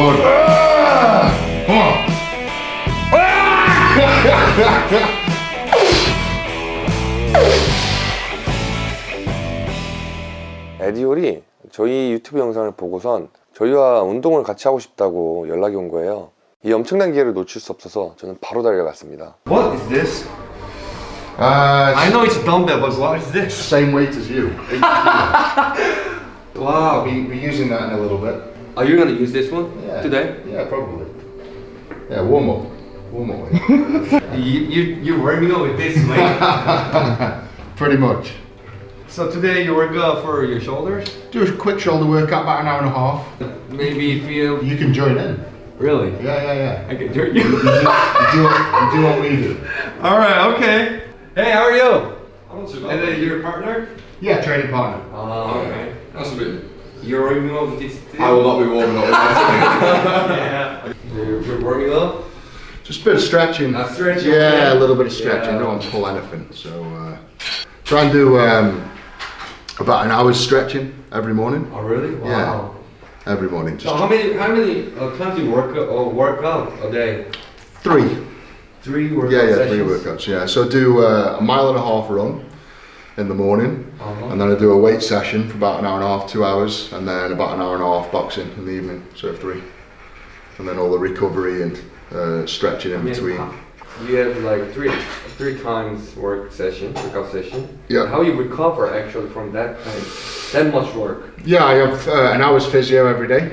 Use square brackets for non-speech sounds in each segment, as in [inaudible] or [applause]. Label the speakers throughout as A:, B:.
A: Come on.
B: 에디올이 저희 유튜브 영상을 보고선 저희와 운동을 같이 하고 싶다고 연락이 온 거예요. 이 엄청난 기회를 놓칠 수 없어서 저는 바로 달려갔습니다.
C: What is this?
A: Uh,
C: I know it's a dumbbell, but what is this?
A: same weight as you.
C: Wow.
A: Be, be using that in a little bit.
C: Are you gonna use this one
A: Yeah.
C: today?
A: Yeah, probably. Yeah, warm up. Warm up.
C: You you you're warming up with this, mate. [laughs]
A: Pretty much.
C: so today you work out for your shoulders.
A: Do a quick shoulder workout, about an hour and a half.
C: Maybe feel
A: You You can join in.
C: really.
A: Yeah, yeah, yeah.
C: I can join
A: You,
C: you.
A: do, you, do what, you do what we do.
C: All right. Okay. Hey, how are you? I'm not so good. And then your partner?
A: Yeah, training partner.
C: Uh, oh, okay.
D: That's a bit.
C: You're warming up with this. Too?
D: I will not be warming up with that.
C: yeah. You're, you're warming up.
A: Just a bit of stretching.
C: A stretching,
A: Yeah,
C: okay.
A: a little bit of stretching.
C: Yeah.
A: Don't want to pull anything. So uh, try and do um, about an hour's stretching every morning.
C: Oh, really? Wow.
A: Every morning,
C: So how many how many uh, times do you work uh, work out a day?
A: three.
C: Three workout
A: Yeah, yeah,
C: sessions.
A: three workouts. Yeah, so do uh, a mile and a half run in the morning,
C: Uh-huh.
A: and then I do a weight session for about an hour and a half, two hours, and then about an hour and a half boxing in the evening. So three, and then all the recovery and uh, stretching in
C: I mean,
A: between.
C: You have like three three times work session, workout session.
A: Yeah.
C: How you recover actually from that time, that much work?
A: Yeah, I have uh, an hour's physio every day.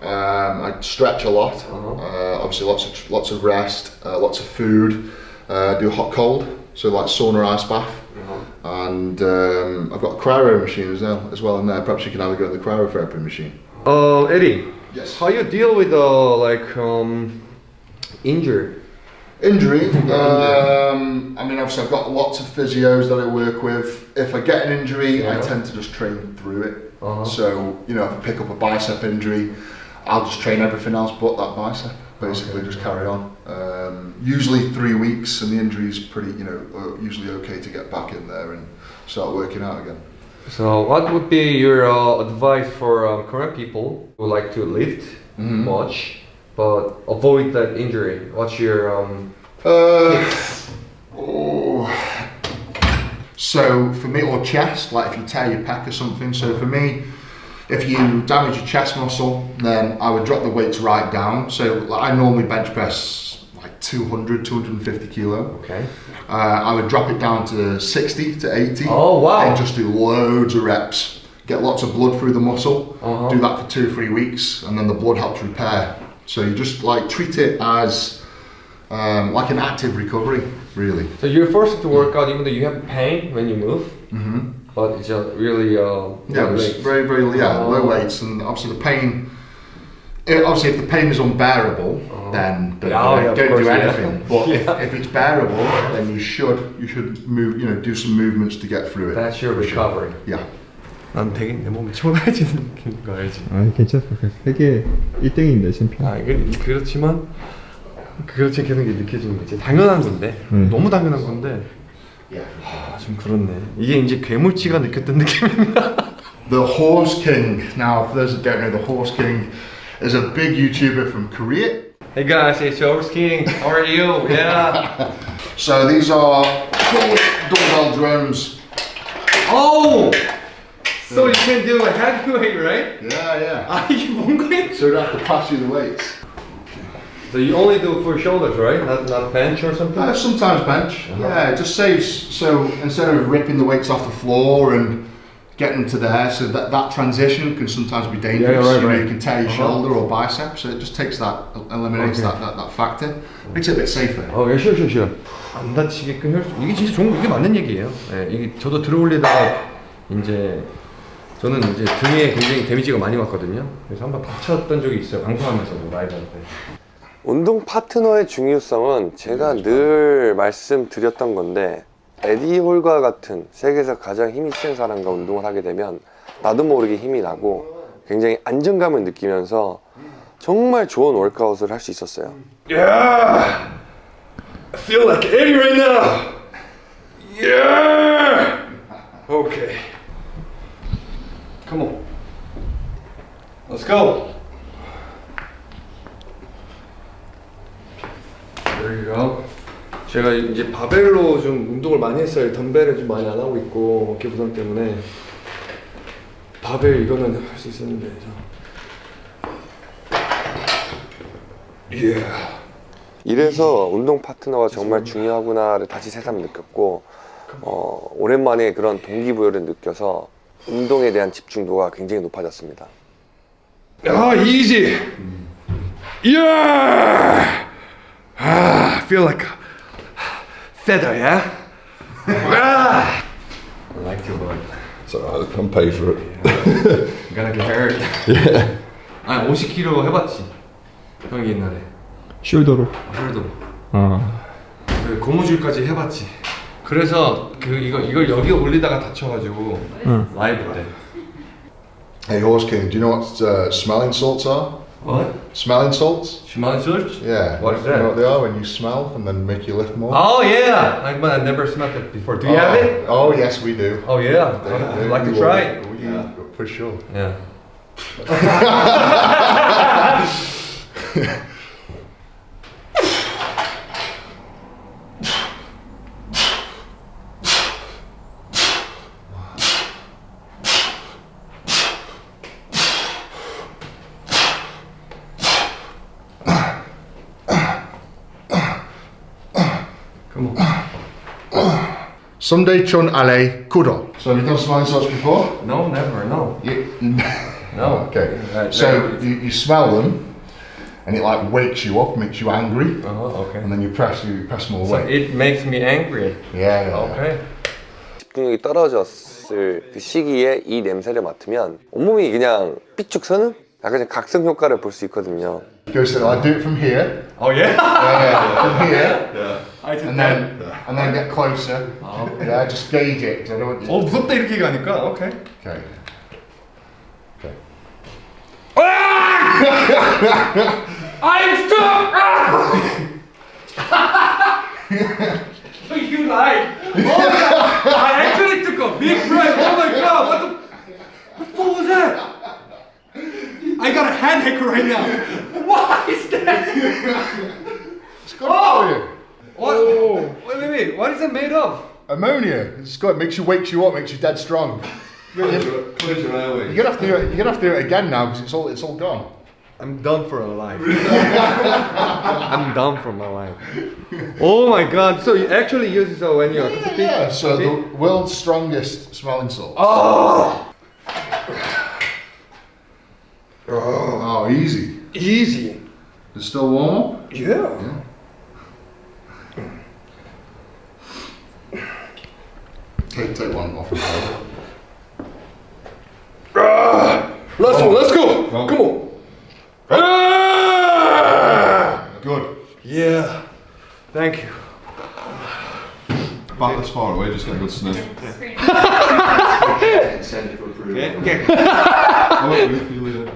A: Um, I stretch a lot.
C: Uh-huh.
A: Uh, obviously, lots of lots of rest, uh, lots of food. Uh, do hot cold, so like sauna ice bath. And um, I've got a cryo machine as well as well in there. Perhaps you can have a go at the cryotherapy machine.
C: Uh, Eddie.
A: Yes.
C: How you deal with uh like um injury? [laughs]
A: Injury. Um, I mean, obviously, I've got lots of physios that I work with. If I get an injury, I tend to just train through it.
C: Uh-huh.
A: So, you know, if I pick up a bicep injury, I'll just train everything else but that bicep. Basically, just carry on. Um, usually three weeks, and the injury is pretty, you know, usually okay to get back in there and start working out again.
C: So, what would be your uh, advice for um, current people who like to lift
A: Mhm.
C: much but avoid that injury? What's your um?
A: Uh, oh. So for me, or chest, like if you tear your pec or something. So for me, if you damage your chest muscle, then I would drop the weights right down. So like, I normally bench press like 200, 250 kilo.
C: Okay.
A: Uh, I would drop it down to 60 to 80.
C: Oh, wow.
A: And just do loads of reps. Get lots of blood through the muscle.
C: Uh-huh.
A: Do that for two or three weeks, and then the blood helps repair. So you just like treat it as um, like an active recovery, really.
C: So you're forced to work out even though you have pain when you move,
A: hmm
C: but it's just really uh.
A: Yeah, it was
C: weights.
A: very, very yeah,
C: Oh.
A: low weights, and obviously the pain. eh, obviously, if the pain is unbearable,
C: Oh.
A: then don't,
C: Yeah, oh, yeah, of
A: don't
C: course,
A: do
C: yeah.
A: anything. But
C: Yeah.
A: if, [laughs] if it's bearable, then you should you should move you know do some movements to get through it.
C: That's your
A: for sure.
C: recovery.
A: Yeah.
C: 난 되게 내 몸이 초라해지는 느낌인 거 알지?
E: 아 괜찮아 세계 1등인데 챔피언
C: 아 이게 그렇지만 그렇지 않게 하는 게 느껴지는 거지 당연한 건데
E: 음.
C: 너무 당연한 건데
A: Yeah.
C: 아, 좀 그렇네. 이게 이제 괴물치가 느꼈던 [laughs]
A: The Horse King. Now, for those that don't know, The Horse King is a big YouTuber from Korea.
C: Hey guys, it's Horse King. How are you? Yeah. [laughs]
A: so these are dumbbell drums.
C: Oh! So yeah. you can do a heavyweight, right?
A: Yeah, yeah. [laughs]
C: 아 이게 뭔
A: 거야? So you have to pass you the weights.
C: So you only do for shoulders, right? Not not bench or something.
A: Uh, sometimes bench.
C: Uh-huh.
A: Yeah, it just saves. So instead of ripping the weights off the floor and getting to there, so that, that transition can sometimes be dangerous.
C: Yeah, right,
A: you know,
C: right.
A: you can tear your
C: Uh-huh.
A: shoulder or bicep, so it just takes that, eliminates
C: Okay.
A: that, that, that factor. Makes it a bit safer.
C: 어, 예, 쉬어, 쉬어, 쉬어. 안 다치게끔 할 수, 이게 진짜 좋은, 이게 맞는 얘기예요. 예, 이게 저도 들어올리다가 이제 저는 이제 등에 굉장히 데미지가 많이 왔거든요. 그래서 한번 다쳤던 적이 있어요. 방송하면서도 라이브한테.
B: 운동 파트너의 중요성은 제가 늘 말씀드렸던 건데 에디 홀과 같은 세계에서 가장 힘이 센 사람과 운동을 하게 되면 나도 모르게 힘이 나고 굉장히 안정감을 느끼면서 정말 좋은 월크아웃을 할 수 있었어요.
C: Yeah! I feel like Eddie right now! Yeah! Okay. Come on. Let's go. 제가 이제 바벨로 좀 운동을 많이 했어요. 덤벨을 좀 많이 안 하고 있고 어깨 부상 때문에 바벨 이거는 할 수 있었는데. 예.
B: 이래서 운동 파트너가 정말 중요하구나를 다시 새삼 느꼈고 어, 오랜만에 그런 동기부여를 느껴서 운동에 대한 집중도가 굉장히 높아졌습니다.
C: 아, easy. Yeah. Ah, I feel like a feather, yeah. ah. I like you, but
D: It's alright, I can pay for it.
C: you're gonna get hurt. Yeah. 아, 50kg 해봤지. 형이 옛날에.
E: 숄더로.
C: 혈도.
E: 아.
C: 그 고무줄까지 해봤지. 그래서 그 이거 이걸 여기 올리다가 다쳐가지고
E: 응.
C: 라이브 때.
A: Hey, Horse King, do you know what uh, smelling salts are?
C: What?
A: Smelling salts?
C: Smelling salts?
A: Yeah.
C: What is
A: You know
C: that?
A: what they are when you smell and then make you lift more?
C: Oh yeah, like but I never smelled it before. Do you oh. have it?
A: Oh, yes, we do.
C: Oh yeah,
A: They-
C: I'd
A: they-
C: like to try it.
A: We- For sure.
C: Yeah. [laughs] [laughs] [laughs] Come on.
A: Sunday chun ale kudo. So have you done smelling salts before?
C: No, never. No.
A: You,
C: No.
A: okay.
C: Uh,
A: So you, you smell them, and it like wakes you up, makes you angry,
C: Uh-huh, okay.
A: and then you press you press
C: So
A: away.
C: it makes me angry.
A: Yeah, yeah.
C: Okay.
B: 집중력이 떨어졌을 그 시기에 이 냄새를 맡으면 온몸이 그냥 삐쭉 서는 약간 좀 각성 효과를 볼 수 있거든요.
A: Go so I do it from here.
C: Oh yeah.
A: Yeah, yeah. From here,
C: I did
A: and then and then get closer.
C: Oh.
A: Yeah, just gauge it. 'cause I don't want you.
C: 어 무섭다 이렇게 가니까. Okay.
A: Okay. Okay.
C: I'm stuck. [laughs] you lied. Oh my god. I actually took a big breath. Oh my god. What the? What was that? I got a headache right now. What is that?
A: It's good for you.
C: What? Wait, wait, wait. What is it made of?
A: Ammonia. It's good. Makes you wakes you up. Makes you dead strong. You're
D: Cleanse your airways.
A: gonna have to do it. You're gonna have to do it again now because it's all it's all gone.
C: I'm done for a life. [laughs] I'm done for my life. Oh my god. So you actually use it so when you're
A: Yeah. So the world's strongest smelling salt.
C: Oh,
A: Oh, easy.
C: easy.
A: It's still warm.
C: Yeah.
A: Take take one off.
C: Let's go, let's go. Come on. Ah!
A: Good.
C: Yeah. Thank you.
D: Back far away, just get a good sniff.
F: Send it for approval.
C: Okay.
D: How about you feel it?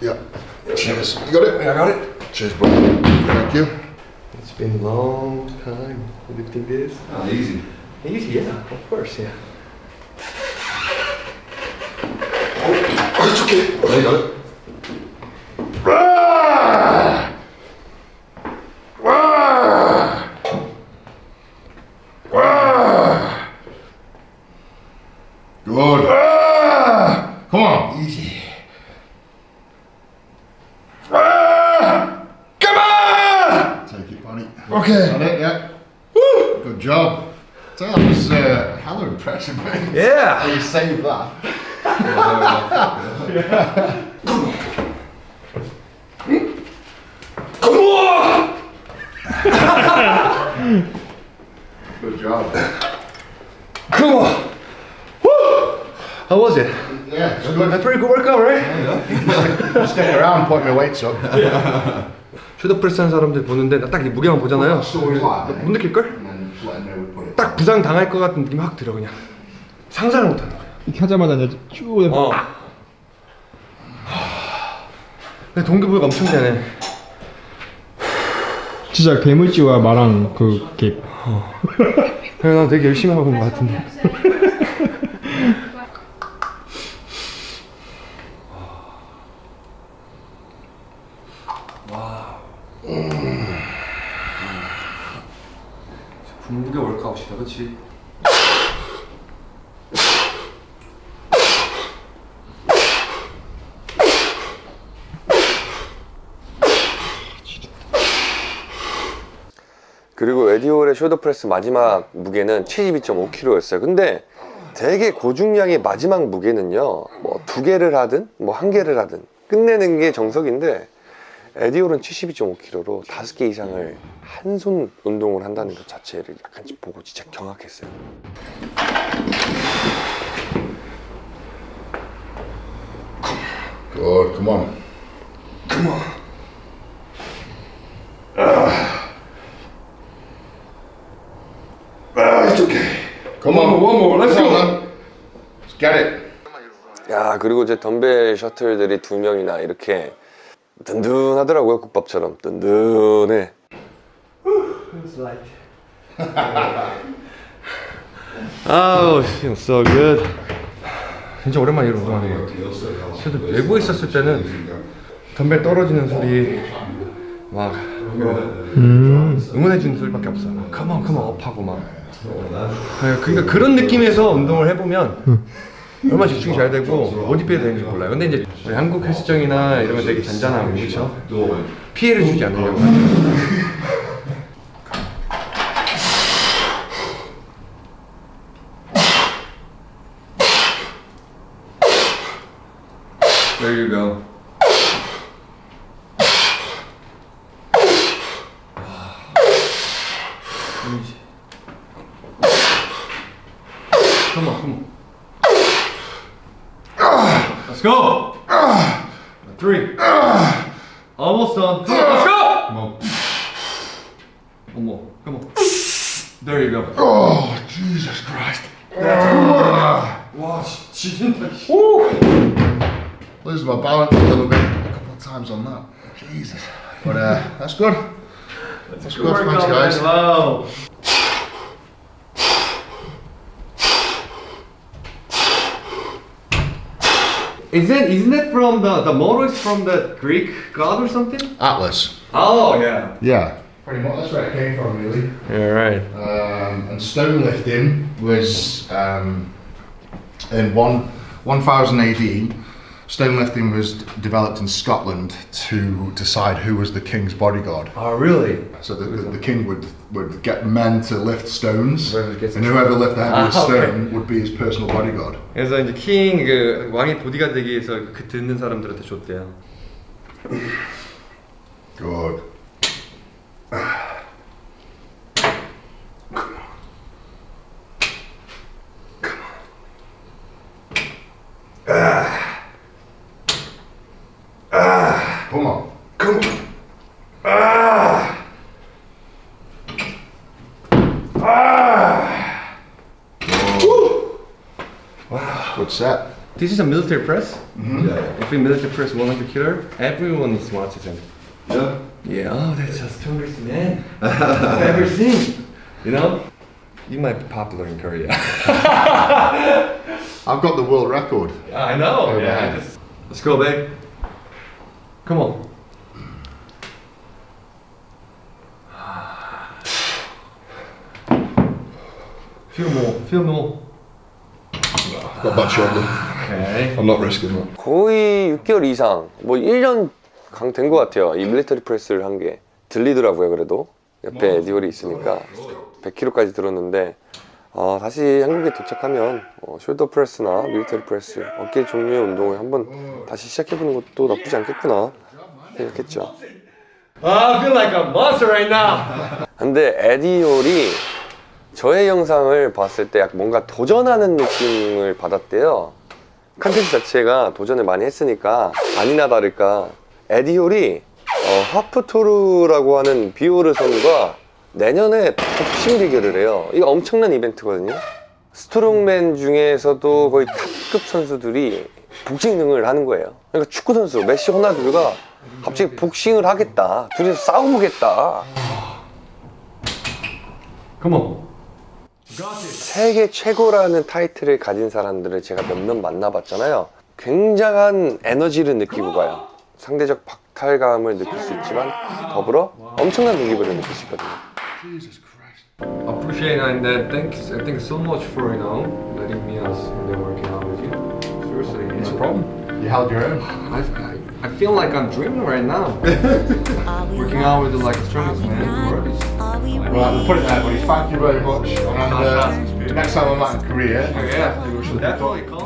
A: Yeah. Cheers. You got it?
C: Yeah, I got it.
A: Cheers, bro. Thank you.
C: It's been a long time lifting this.
D: Ah, easy.
C: Easy, yeah, of course, yeah.
A: Oh, it's okay.
D: There you got it.
A: Good. Come on. Easy. Impressive, mate.
C: Yeah.
A: How you saved that. Good job.
C: Come on. Woo! How was it?
A: Yeah, it's good.
C: A pretty good workout, right?
A: Stick around, point my weights up.
C: 슈더 프레스 하는 사람들 보는데 나딱이 무게만 보잖아요. 못 느낄 걸?
A: And then just let them know we put it.
C: 딱 부상 당할 것 같은 느낌이 확 들어 그냥. 상상을 못 하는 거야.
E: 이렇게 하자마자 이제 쭉 해서
C: 어. 근데 동기부여가 엄청 되네.
E: 진짜 괴물지와 마랑 그 이렇게
C: 그래 난 되게 열심히 하고 있는 것 같은데. 분무게 월카웃이다, 그렇지?
B: 그리고 에디올의 숄더 프레스 마지막 무게는 72.5kg였어요. 근데 되게 고중량의 마지막 무게는요, 뭐 두 개를 하든 뭐 한 개를 하든 끝내는 게 정석인데 에디올은 72.5kg로 다섯 개 이상을 한 손 운동을 한다는 것 자체를 약간 보고 진짜 경악했어요.
A: Good, come on. Come on. Ah, it's okay. Come on, one more. Let's go. Let's get it.
B: 야 그리고 이제 덤벨 셔틀들이 두 명이나 이렇게 든든하더라고요 국밥처럼 든든해 [laughs]
C: 아우, feels so good. 진짜 오랜만에 이런 운동하네. 저도 외부에 있었을 때는 덤벨 떨어지는 소리 막 응원해주는 소리밖에 없어. 막 컴온 컴온 업하고 막. 네, 그러니까 그런 느낌에서 운동을 해보면 얼마나 집중이 잘 되고 어디 피해 되는지 몰라요. 근데 이제 한국 헬스장이나 이런 건 되게 잔잔하고 그렇죠? 피해를 주지 않으려고 하죠. Let's go. [sighs] Three. [sighs] Almost done. Let's go. Come on. One more. Come on. There you go.
A: Oh, Jesus Christ.
C: That's good. Watch.
A: She did Lose my balance a little bit. A couple of times on that. Jesus. But uh, that's good. That's, that's good. Thanks, guys.
C: Isn't isn't that from the the motto is from the Greek god or something?
A: Atlas.
C: Oh yeah.
A: Yeah. Pretty much. That's where it came from, really.
C: Yeah right.
A: Um, and stone lifting was um, in one 1000 AD. Stone lifting was d- developed in Scotland to decide who was the king's bodyguard.
C: Oh really?
A: So the, the, the king would, would get men to lift stones,
C: Whoever gets
A: and
C: the
A: whoever lifted the heaviest
C: Ah, okay.
A: stone would be his personal bodyguard.
C: 그래서 이제 킹 그 왕의 보디가 되기 위해서 그 듣는 사람들한테 줬대요.
A: Good. Good.
C: This is a military press. Mm-hmm. If we military press 100 kilo, everyone is watching them.
D: Yeah.
C: Yeah, oh, that's the strongest man [laughs] I've ever seen. You know, you might be popular in Korea. [laughs]
A: I've got the world record.
C: I know.
A: Oh,
C: yeah.
A: man.
C: just- Let's go, babe. Come on. [sighs] Feel more. Feel more.
D: Got that shoulder.
C: Okay.
D: I'm not risking that.
B: 거의 6개월 이상 뭐 1년 된것 같아요 이 밀리터리 프레스를 한 게 들리더라고요 그래도 옆에 에디올이 있으니까 100kg까지 들었는데 어, 다시 한국에 도착하면 어, 숄더 프레스나 밀리터리 프레스 어깨 종류의 운동을 한번 다시 시작해보는 것도 나쁘지 않겠구나 생각했죠
C: I feel like a monster right now.
B: 근데 에디올이 저의 영상을 봤을 때 뭔가 도전하는 느낌을 받았대요. 컨텐츠 자체가 도전을 많이 했으니까 아니나 다를까 에디올이
C: 어, 하프토르라고 하는 비오르선과 내년에 복싱 대결을 해요. 이거 엄청난 이벤트거든요. 스트롱맨 중에서도 거의 탑급 선수들이 복싱 등을 하는 거예요. 그러니까 축구 선수 메시 호나두가 갑자기 복싱을 하겠다. 둘이서 싸워보겠다.
D: 컴온.
C: 세계 최고라는 타이틀을 가진 사람들을 제가 몇몇 만나봤잖아요. 굉장한 에너지를 느끼고 가요. 상대적 박탈감을 느낄 수 있지만 더불어 엄청난 동기부여를 느낄 수 있거든요.
D: Appreciate and then thanks and thanks so much for you know letting me us in there working out with you. Seriously,
A: No problem. You held your own.
D: I, I, I feel like I'm dreaming right now. [laughs] working out with the like strongest man in the world.
A: Right, we'll put it there, buddy. Thank you very much. And uh, next time I'm out in Korea,
D: Yeah, definitely call.